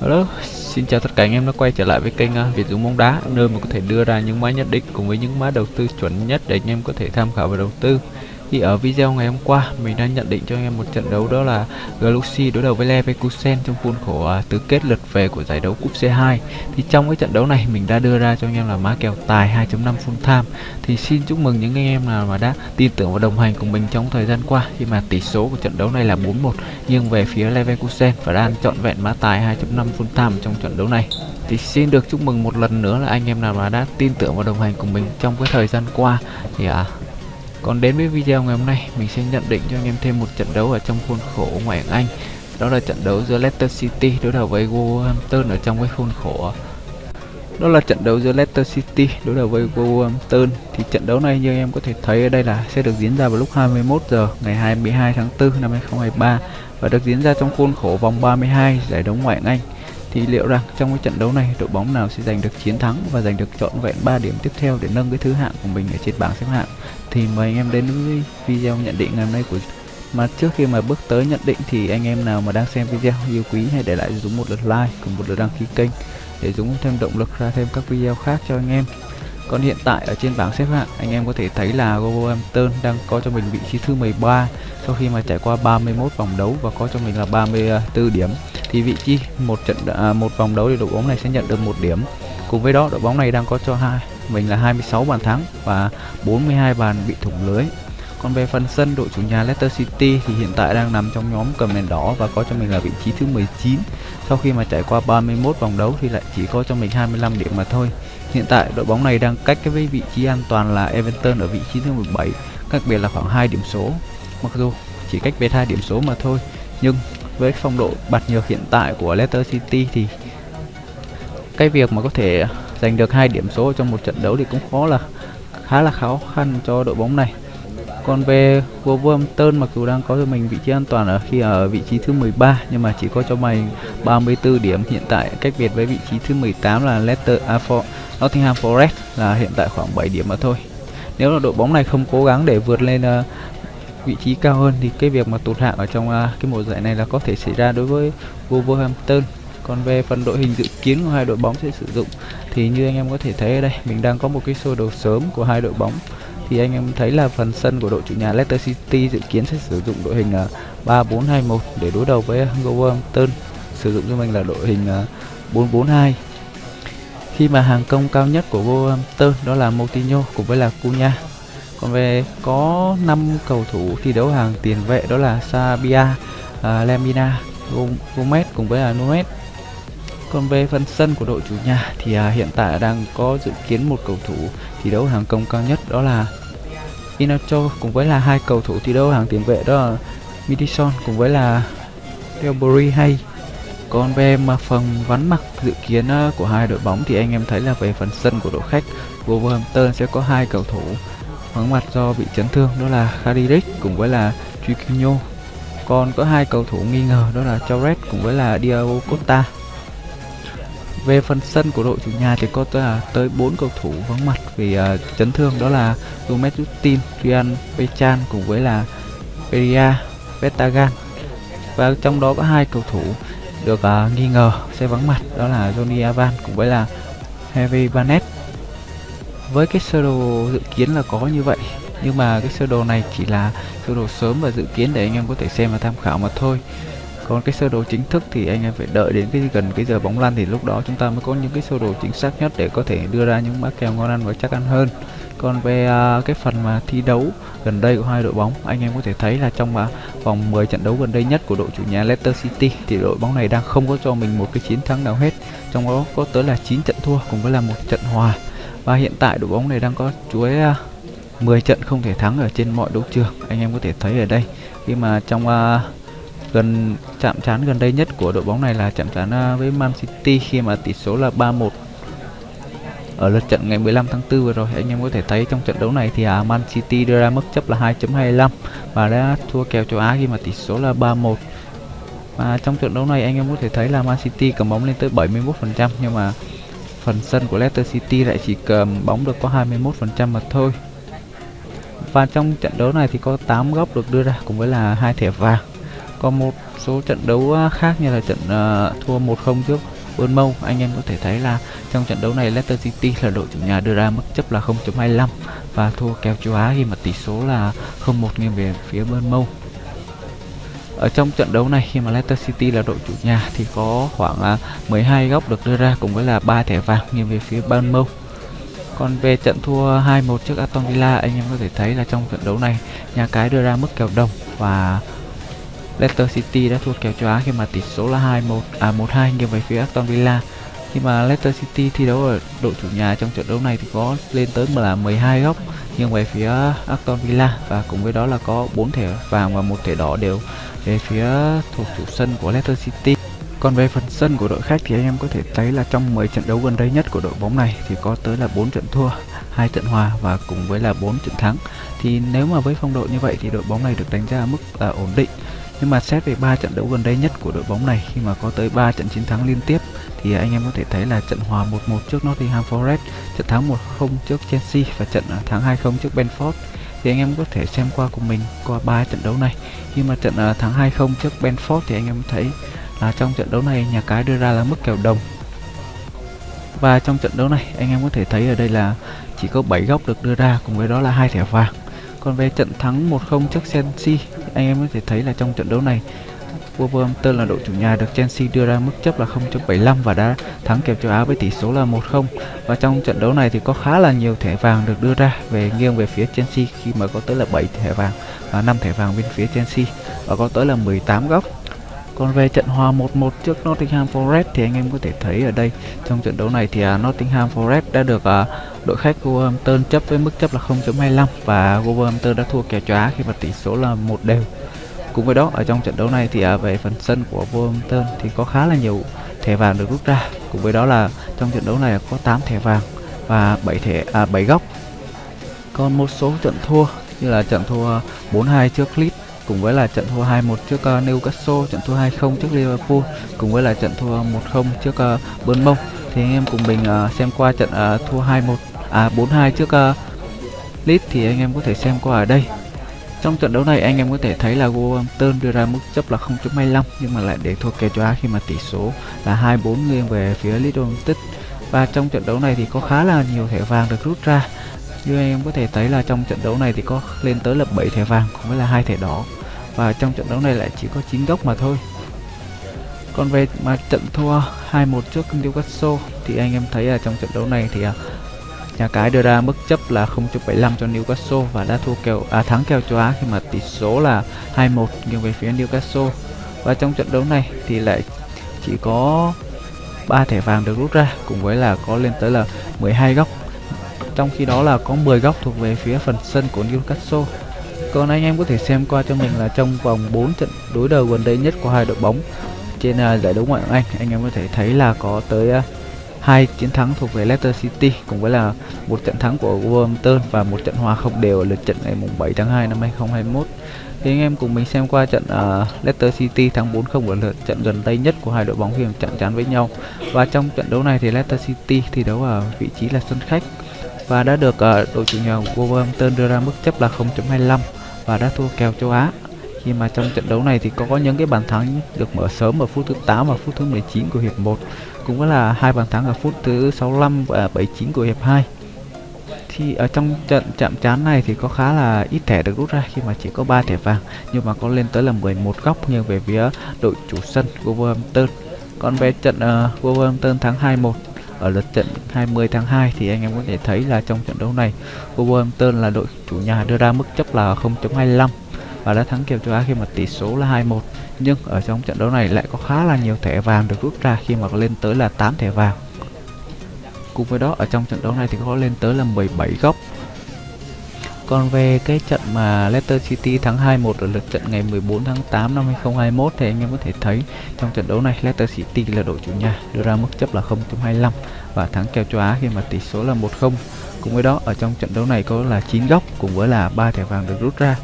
Hello, xin chào tất cả anh em đã quay trở lại với kênh à, Việt Dũng bóng đá nơi mà có thể đưa ra những mã nhất định cùng với những mã đầu tư chuẩn nhất để anh em có thể tham khảo và đầu tư. Thì ở video ngày hôm qua mình đã nhận định cho anh em một trận đấu đó là Galaxy đối đầu với Leverkusen trong khuôn khổ uh, tứ kết lượt về của giải đấu cúp C2. Thì trong cái trận đấu này mình đã đưa ra cho anh em là má kèo tài 2.5 full time. Thì xin chúc mừng những anh em nào mà đã tin tưởng và đồng hành cùng mình trong thời gian qua khi mà tỷ số của trận đấu này là 4-1 nhưng về phía Leverkusen và đang chọn vẹn má tài 2.5 full time trong trận đấu này. Thì xin được chúc mừng một lần nữa là anh em nào mà đã tin tưởng và đồng hành cùng mình trong cái thời gian qua thì à, còn đến với video ngày hôm nay, mình sẽ nhận định cho anh em thêm một trận đấu ở trong khuôn khổ ngoại hạng Anh. Đó là trận đấu giữa Leicester City đối đầu với Wolverhampton ở trong cái khuôn khổ. Đó là trận đấu giữa Leicester City đối đầu với Wolverhampton. Thì trận đấu này như anh em có thể thấy ở đây là sẽ được diễn ra vào lúc 21 giờ ngày 22 tháng 4 năm 2023 và được diễn ra trong khuôn khổ vòng 32 giải đấu ngoại hạng Anh. Thì liệu rằng trong cái trận đấu này đội bóng nào sẽ giành được chiến thắng và giành được trọn vẹn 3 điểm tiếp theo để nâng cái thứ hạng của mình ở trên bảng xếp hạng? Thì mời anh em đến với video nhận định ngày hôm nay của mà trước khi mà bước tới nhận định thì anh em nào mà đang xem video yêu quý hãy để lại Dũng một lượt like cùng một lượt đăng ký kênh để Dũng thêm động lực ra thêm các video khác cho anh em. Còn hiện tại ở trên bảng xếp hạng anh em có thể thấy là Wolverhampton đang có cho mình vị trí thứ 13 sau khi mà trải qua 31 vòng đấu và có cho mình là 34 điểm. Thì vị trí một trận à, một vòng đấu thì đội bóng này sẽ nhận được một điểm. Cùng với đó đội bóng này đang có cho hai mình là 26 bàn thắng và 42 bàn bị thủng lưới. Còn về phần sân, đội chủ nhà Leicester City thì hiện tại đang nằm trong nhóm cầm đèn đỏ và có cho mình là vị trí thứ 19 sau khi mà trải qua 31 vòng đấu thì lại chỉ có cho mình 25 điểm mà thôi. Hiện tại, đội bóng này đang cách cái vị trí an toàn là Everton ở vị trí thứ 17 cách biệt là khoảng 2 điểm số. Mặc dù chỉ cách biệt hai điểm số mà thôi, nhưng với phong độ bạt nhược hiện tại của Leicester City thì cái việc mà có thể giành được hai điểm số trong một trận đấu thì cũng khó là khá là khó khăn cho đội bóng này. Còn về Wolverhampton mặc dù đang có cho mình vị trí an toàn ở khi ở vị trí thứ 13 nhưng mà chỉ có cho mình 34 điểm. Hiện tại cách biệt với vị trí thứ 18 là Leicester à, for, Nottingham Forest là hiện tại khoảng 7 điểm mà thôi. Nếu là đội bóng này không cố gắng để vượt lên uh, vị trí cao hơn thì cái việc mà tụt hạng ở trong uh, cái mùa giải này là có thể xảy ra đối với Wolverhampton. Còn về phần đội hình dự kiến của hai đội bóng sẽ sử dụng thì như anh em có thể thấy ở đây mình đang có một cái sơ đồ sớm của hai đội bóng. Thì anh em thấy là phần sân của đội chủ nhà Leicester City dự kiến sẽ sử dụng đội hình à, 3-4-2-1 để đối đầu với Wolverhampton sử dụng cho mình là đội hình à, 4-4-2 khi mà hàng công cao nhất của Wolverhampton đó là Moutinho cùng với là Cunha. Còn về có 5 cầu thủ thi đấu hàng tiền vệ đó là Sabia, à, uh, Lemina, Gomez cùng với là Nunes còn về phần sân của đội chủ nhà thì à, hiện tại đang có dự kiến một cầu thủ thi đấu hàng công cao nhất đó là Inacho cùng với là hai cầu thủ thi đấu hàng tiền vệ đó là Midison cùng với là Delbury hay. Còn về mà phần vắn mặt dự kiến à, của hai đội bóng thì anh em thấy là về phần sân của đội khách Wolverhampton sẽ có hai cầu thủ vắng mặt do bị chấn thương đó là Khadirik cùng với là Chiquinho còn có hai cầu thủ nghi ngờ đó là Torres cùng với là Diego Costa về phần sân của đội chủ nhà thì có tới, tới 4 cầu thủ vắng mặt vì uh, chấn thương đó là Gomez Justin, Rian Bechan cùng với là Peria Vestagan và trong đó có hai cầu thủ được uh, nghi ngờ sẽ vắng mặt đó là Johnny Avan cùng với là Heavy Barnett. Với cái sơ đồ dự kiến là có như vậy nhưng mà cái sơ đồ này chỉ là sơ đồ sớm và dự kiến để anh em có thể xem và tham khảo mà thôi còn cái sơ đồ chính thức thì anh em phải đợi đến cái gần cái giờ bóng lăn thì lúc đó chúng ta mới có những cái sơ đồ chính xác nhất để có thể đưa ra những mã kèo ngon ăn và chắc ăn hơn. Còn về uh, cái phần mà thi đấu gần đây của hai đội bóng anh em có thể thấy là trong uh, vòng 10 trận đấu gần đây nhất của đội chủ nhà Leicester City thì đội bóng này đang không có cho mình một cái chiến thắng nào hết. Trong đó có tới là 9 trận thua cùng với là một trận hòa. Và hiện tại đội bóng này đang có chuỗi uh, à, 10 trận không thể thắng ở trên mọi đấu trường. Anh em có thể thấy ở đây khi mà trong uh, gần chạm trán gần đây nhất của đội bóng này là chạm trán à, với Man City khi mà tỷ số là 3-1 ở lượt trận ngày 15 tháng 4 vừa rồi anh em có thể thấy trong trận đấu này thì à, Man City đưa ra mức chấp là 2.25 và đã thua kèo châu Á khi mà tỷ số là 3-1 và trong trận đấu này anh em có thể thấy là Man City cầm bóng lên tới 71% nhưng mà phần sân của Leicester City lại chỉ cầm bóng được có 21% mà thôi. Và trong trận đấu này thì có 8 góc được đưa ra cùng với là hai thẻ vàng còn một số trận đấu à, khác như là trận uh, thua 1-0 trước Bournemouth anh em có thể thấy là trong trận đấu này Leicester City là đội chủ nhà đưa ra mức chấp là 0.25 và thua kèo châu Á khi mà tỷ số là 0-1 nghiêng về phía Bournemouth ở trong trận đấu này khi mà Leicester City là đội chủ nhà thì có khoảng à, 12 góc được đưa ra cùng với là ba thẻ vàng nghiêng về phía Bournemouth còn về trận thua 2-1 trước Aston Villa anh em có thể thấy là trong trận đấu này nhà cái đưa ra mức kèo đồng và Leicester City đã thua kèo châu Á khi mà tỷ số là 2-1 à 1-2 nghiêng về phía Aston Villa khi mà Leicester City thi đấu ở đội chủ nhà trong trận đấu này thì có lên tới là 12 góc nghiêng về phía Aston Villa và cùng với đó là có 4 thẻ vàng và một thẻ đỏ đều về phía thuộc chủ sân của Leicester City còn về phần sân của đội khách thì anh em có thể thấy là trong 10 trận đấu gần đây nhất của đội bóng này thì có tới là 4 trận thua, hai trận hòa và cùng với là 4 trận thắng. Thì nếu mà với phong độ như vậy thì đội bóng này được đánh giá ở mức là ổn định. Nhưng mà xét về ba trận đấu gần đây nhất của đội bóng này khi mà có tới 3 trận chiến thắng liên tiếp thì anh em có thể thấy là trận hòa 1-1 trước Nottingham Forest, trận thắng 1-0 trước Chelsea và trận thắng 2-0 trước Benford thì anh em có thể xem qua cùng mình qua ba trận đấu này. Khi mà trận à, thắng 2-0 trước Benford thì anh em thấy là trong trận đấu này nhà cái đưa ra là mức kèo đồng. Và trong trận đấu này anh em có thể thấy ở đây là chỉ có 7 góc được đưa ra cùng với đó là hai thẻ vàng còn về trận thắng 1-0 trước Chelsea. Anh em có thể thấy là trong trận đấu này, Wolverhampton là đội chủ nhà được Chelsea đưa ra mức chấp là 0.75 và đã thắng kèo châu Á với tỷ số là 1-0 và trong trận đấu này thì có khá là nhiều thẻ vàng được đưa ra về nghiêng về phía Chelsea khi mà có tới là 7 thẻ vàng và 5 thẻ vàng bên phía Chelsea. Và có tới là 18 góc còn về trận hòa 1-1 trước Nottingham Forest thì anh em có thể thấy ở đây trong trận đấu này thì uh, Nottingham Forest đã được uh, đội khách Wolverhampton chấp với mức chấp là 0.25 và Wolverhampton đã thua kèo chóa khi mà tỷ số là một đều. Cùng với đó ở trong trận đấu này thì uh, về phần sân của Wolverhampton thì có khá là nhiều thẻ vàng được rút ra. Cùng với đó là trong trận đấu này có 8 thẻ vàng và 7 thẻ à 7 góc. Còn một số trận thua như là trận thua 4-2 trước Leeds cùng với là trận thua 2-1 trước uh, Newcastle, trận thua 2-0 trước Liverpool, cùng với là trận thua 1-0 trước uh, Bournemouth. Thì anh em cùng mình uh, xem qua trận uh, thua 2-1 à 4-2 trước uh, Leeds thì anh em có thể xem qua ở đây. Trong trận đấu này anh em có thể thấy là Wolverhampton đưa ra mức chấp là 0.25 nhưng mà lại để thua kèo cho khi mà tỷ số là 2-4 nghiêng về phía Leeds United. Và trong trận đấu này thì có khá là nhiều thẻ vàng được rút ra. Như anh em có thể thấy là trong trận đấu này thì có lên tới là 7 thẻ vàng cũng với là hai thẻ đỏ và trong trận đấu này lại chỉ có 9 góc mà thôi. Còn về mà trận thua 2-1 trước Newcastle thì anh em thấy là trong trận đấu này thì à, nhà cái đưa ra mức chấp là 0.75 cho Newcastle và đã thua kèo à thắng kèo châu Á khi mà tỷ số là 2-1 nghiêng về phía Newcastle. Và trong trận đấu này thì lại chỉ có ba thẻ vàng được rút ra, cùng với là có lên tới là 12 góc. Trong khi đó là có 10 góc thuộc về phía phần sân của Newcastle còn anh em có thể xem qua cho mình là trong vòng 4 trận đối đầu gần đây nhất của hai đội bóng trên uh, giải đấu ngoại hạng Anh, anh em có thể thấy là có tới uh, hai chiến thắng thuộc về Leicester City cùng với là một trận thắng của Wolverhampton và một trận hòa không đều ở lượt trận ngày mùng 7 tháng 2 năm 2021. Thì anh em cùng mình xem qua trận uh, Leicester City thắng 4-0 ở lượt trận gần đây nhất của hai đội bóng khi chạm trán với nhau. Và trong trận đấu này thì Leicester City thi đấu ở vị trí là sân khách và đã được uh, đội chủ nhà Wolverhampton đưa ra mức chấp là 0.25 và đã thua kèo châu Á. Khi mà trong trận đấu này thì có những cái bàn thắng được mở sớm ở phút thứ 8 và phút thứ 19 của hiệp 1 cũng có là hai bàn thắng ở phút thứ 65 và 79 của hiệp 2 thì ở trong trận chạm trán này thì có khá là ít thẻ được rút ra khi mà chỉ có 3 thẻ vàng nhưng mà có lên tới là 11 góc nghiêng về phía đội chủ sân Wolverhampton. Còn về trận uh, Wolverhampton thắng 2-1 ở lượt trận 20 tháng 2 thì anh em có thể thấy là trong trận đấu này, Wolverhampton là đội chủ nhà đưa ra mức chấp là 0.25 và đã thắng kèo châu Á khi mà tỷ số là 2-1 nhưng ở trong trận đấu này lại có khá là nhiều thẻ vàng được rút ra khi mà lên tới là 8 thẻ vàng. Cùng với đó, ở trong trận đấu này thì có lên tới là 17 góc còn về cái trận mà Leicester City thắng 2-1 ở lượt trận ngày 14 tháng 8 năm 2021 thì anh em có thể thấy trong trận đấu này Leicester City là đội chủ nhà đưa ra mức chấp là 0.25 và thắng kèo châu Á khi mà tỷ số là 1-0. Cùng với đó ở trong trận đấu này có là 9 góc cùng với là 3 thẻ vàng được rút ra.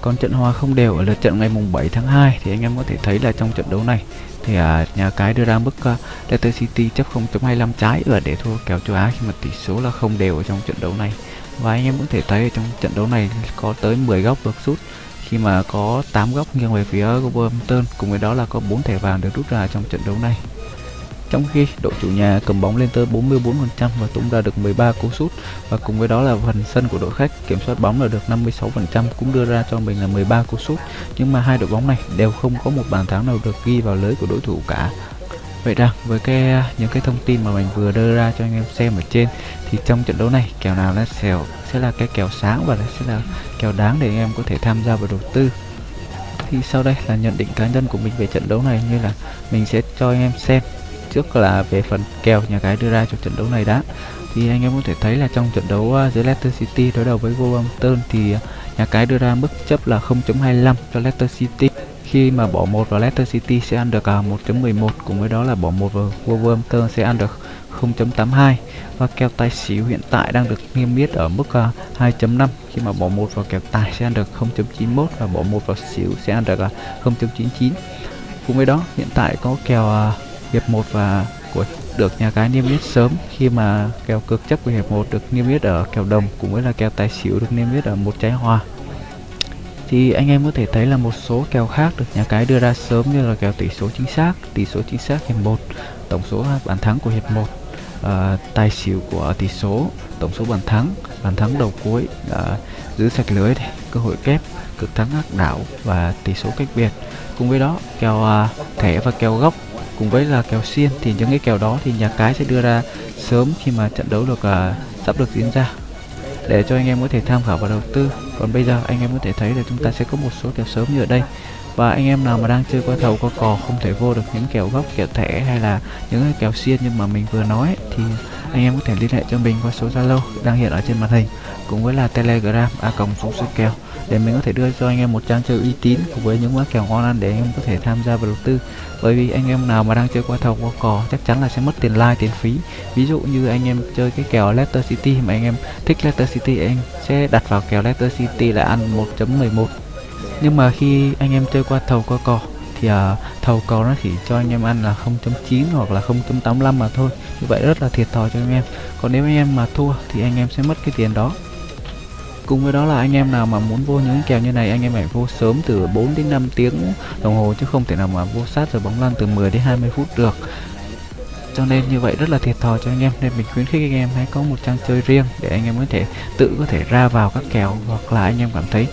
Còn trận hòa không đều ở lượt trận ngày mùng 7 tháng 2 thì anh em có thể thấy là trong trận đấu này thì à, nhà cái đưa ra mức uh, Leicester City chấp 0.25 trái và để thua kèo châu Á khi mà tỷ số là không đều ở trong trận đấu này và anh em cũng thể thấy trong trận đấu này có tới 10 góc được rút. Khi mà có 8 góc nghiêng về phía Wolverhampton, cùng với đó là có 4 thẻ vàng được rút ra trong trận đấu này. Trong khi đội chủ nhà cầm bóng lên tới 44% và tung ra được 13 cú sút, và cùng với đó là phần sân của đội khách kiểm soát bóng là được 56% cũng đưa ra cho mình là 13 cú sút. Nhưng mà hai đội bóng này đều không có một bàn thắng nào được ghi vào lưới của đối thủ cả. Vậy rằng với cái những cái thông tin mà mình vừa đưa ra cho anh em xem ở trên thì trong trận đấu này kèo nào nó sẽ sẽ là cái kèo sáng và nó sẽ là kèo đáng để anh em có thể tham gia vào đầu tư. Thì sau đây là nhận định cá nhân của mình về trận đấu này như là mình sẽ cho anh em xem trước là về phần kèo nhà cái đưa ra cho trận đấu này đã thì anh em có thể thấy là trong trận đấu uh, giữa Leicester City đối đầu với Wolverhampton thì uh, nhà cái đưa ra mức chấp là 0.25 cho Leicester City khi mà bỏ một vào Leicester City sẽ ăn được uh, 1.11 cùng với đó là bỏ một vào Wolverhampton sẽ ăn được 0.82 và kèo tài xỉu hiện tại đang được niêm yết ở mức à, 2.5 khi mà bỏ một vào kèo tài sẽ ăn được 0.91 và bỏ một vào xỉu sẽ ăn được à, uh, 0.99 cùng với đó hiện tại có kèo à, hiệp 1 và của được nhà cái niêm yết sớm. Khi mà kèo cực chấp của hiệp 1 được niêm yết ở kèo đồng cùng với là kèo tài xỉu được niêm yết ở một trái hòa thì anh em có thể thấy là một số kèo khác được nhà cái đưa ra sớm như là kèo tỷ số chính xác tỷ số chính xác hiệp 1 tổng số bàn thắng của hiệp 1 uh, ờ, tài xỉu của tỷ số tổng số bàn thắng bàn thắng đầu cuối uh, giữ sạch lưới này, cơ hội kép cực thắng ác đảo và tỷ số cách biệt. Cùng với đó kèo uh, thẻ và kèo góc cùng với là kèo xiên thì những cái kèo đó thì nhà cái sẽ đưa ra sớm khi mà trận đấu được uh, sắp được diễn ra. Để cho anh em có thể tham khảo và đầu tư còn bây giờ anh em có thể thấy là chúng ta sẽ có một số kèo sớm như ở đây. Và anh em nào mà đang chơi qua thầu, qua cò, không thể vô được những kèo góc, kèo thẻ hay là những cái kèo xiên nhưng mà mình vừa nói, thì anh em có thể liên hệ cho mình qua số zalo đang hiện ở trên màn hình, cùng với là telegram, a cộng số số kèo để mình có thể đưa cho anh em một trang chơi uy tín cùng với những mã kèo ngon ăn để anh em có thể tham gia vào đầu tư bởi vì anh em nào mà đang chơi qua thầu qua cò chắc chắn là sẽ mất tiền like tiền phí ví dụ như anh em chơi cái kèo Leicester City mà anh em thích Leicester City anh sẽ đặt vào kèo Leicester City là ăn 1.11 nhưng mà khi anh em chơi qua thầu qua cò thì uh, thầu cầu nó chỉ cho anh em ăn là 0.9 hoặc là 0.85 mà thôi như vậy rất là thiệt thòi cho anh em còn nếu anh em mà thua thì anh em sẽ mất cái tiền đó cùng với đó là anh em nào mà muốn vô những kèo như này, anh em phải vô sớm từ 4 đến 5 tiếng đồng hồ chứ không thể nào mà vô sát rồi bóng lăn từ 10 đến 20 phút được. Cho nên như vậy rất là thiệt thòi cho anh em, nên mình khuyến khích anh em hãy có một trang chơi riêng để anh em có thể tự có thể ra vào các kèo hoặc là anh em cảm thấy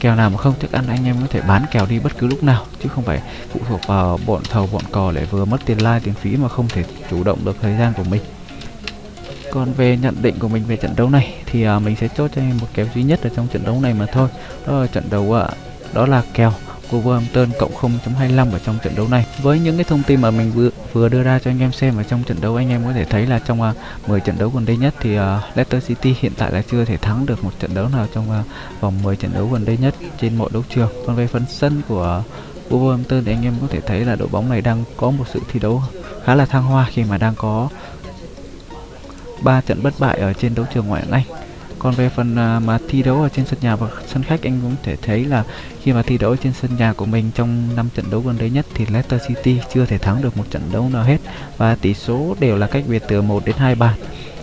kèo nào mà không thức ăn anh em có thể bán kèo đi bất cứ lúc nào, chứ không phải phụ thuộc vào bọn thầu, bọn cò để vừa mất tiền like, tiền phí mà không thể chủ động được thời gian của mình còn về nhận định của mình về trận đấu này thì uh, mình sẽ chốt cho anh một kèo duy nhất ở trong trận đấu này mà thôi đó là trận đấu uh, đó là kèo của Wolverhampton cộng 0.25 ở trong trận đấu này. Với những cái thông tin mà mình vừa vừa đưa ra cho anh em xem ở trong trận đấu anh em có thể thấy là trong à, uh, 10 trận đấu gần đây nhất thì uh, Leicester City hiện tại là chưa thể thắng được một trận đấu nào trong uh, vòng 10 trận đấu gần đây nhất trên mọi đấu trường. Còn về phần sân của Wolverhampton thì anh em có thể thấy là đội bóng này đang có một sự thi đấu khá là thăng hoa khi mà đang có 3 trận bất bại ở trên đấu trường ngoại hạng Anh. Còn về phần à, mà thi đấu ở trên sân nhà và sân khách, anh cũng thể thấy là khi mà thi đấu trên sân nhà của mình trong 5 trận đấu gần đây nhất thì Leicester City chưa thể thắng được một trận đấu nào hết và tỷ số đều là cách biệt từ 1 đến 2 bàn.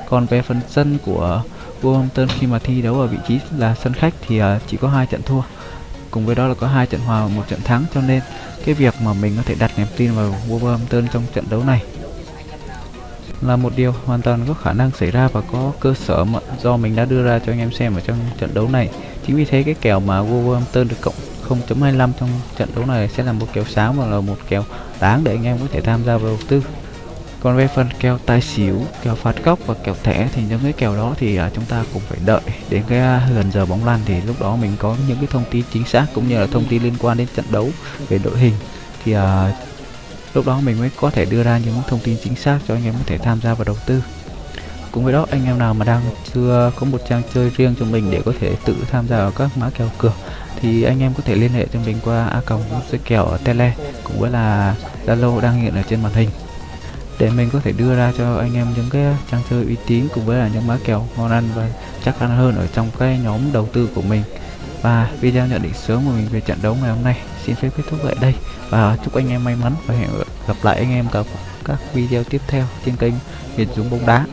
Còn về phần sân của Wolverhampton khi mà thi đấu ở vị trí là sân khách thì à, chỉ có hai trận thua. Cùng với đó là có hai trận hòa và một trận thắng, cho nên cái việc mà mình có thể đặt niềm tin vào Wolverhampton trong trận đấu này là một điều hoàn toàn có khả năng xảy ra và có cơ sở mà do mình đã đưa ra cho anh em xem ở trong trận đấu này. Chính vì thế cái kèo mà Wolverhampton được cộng 0.25 trong trận đấu này sẽ là một kèo sáng và là một kèo đáng để anh em có thể tham gia vào đầu tư. Còn về phần kèo tài xỉu kèo phạt góc và kèo thẻ thì những cái kèo đó thì à, chúng ta cũng phải đợi đến cái à, gần giờ bóng lăn thì lúc đó mình có những cái thông tin chính xác cũng như là thông tin liên quan đến trận đấu về đội hình. Thì uh, lúc đó mình mới có thể đưa ra những thông tin chính xác cho anh em có thể tham gia vào đầu tư. Cùng với đó, anh em nào mà đang chưa có một trang chơi riêng cho mình để có thể tự tham gia vào các mã kèo cược thì anh em có thể liên hệ cho mình qua a còng chơi kèo ở tele, cũng với là zalo đang hiện ở trên màn hình. Để mình có thể đưa ra cho anh em những cái trang chơi uy tín, cùng với là những mã kèo ngon ăn và chắc ăn hơn ở trong cái nhóm đầu tư của mình và video nhận định sớm của mình về trận đấu ngày hôm nay xin phép kết thúc tại đây. Và chúc anh em may mắn và hẹn gặp lại anh em các các video tiếp theo trên kênh Việt Dũng bóng đá.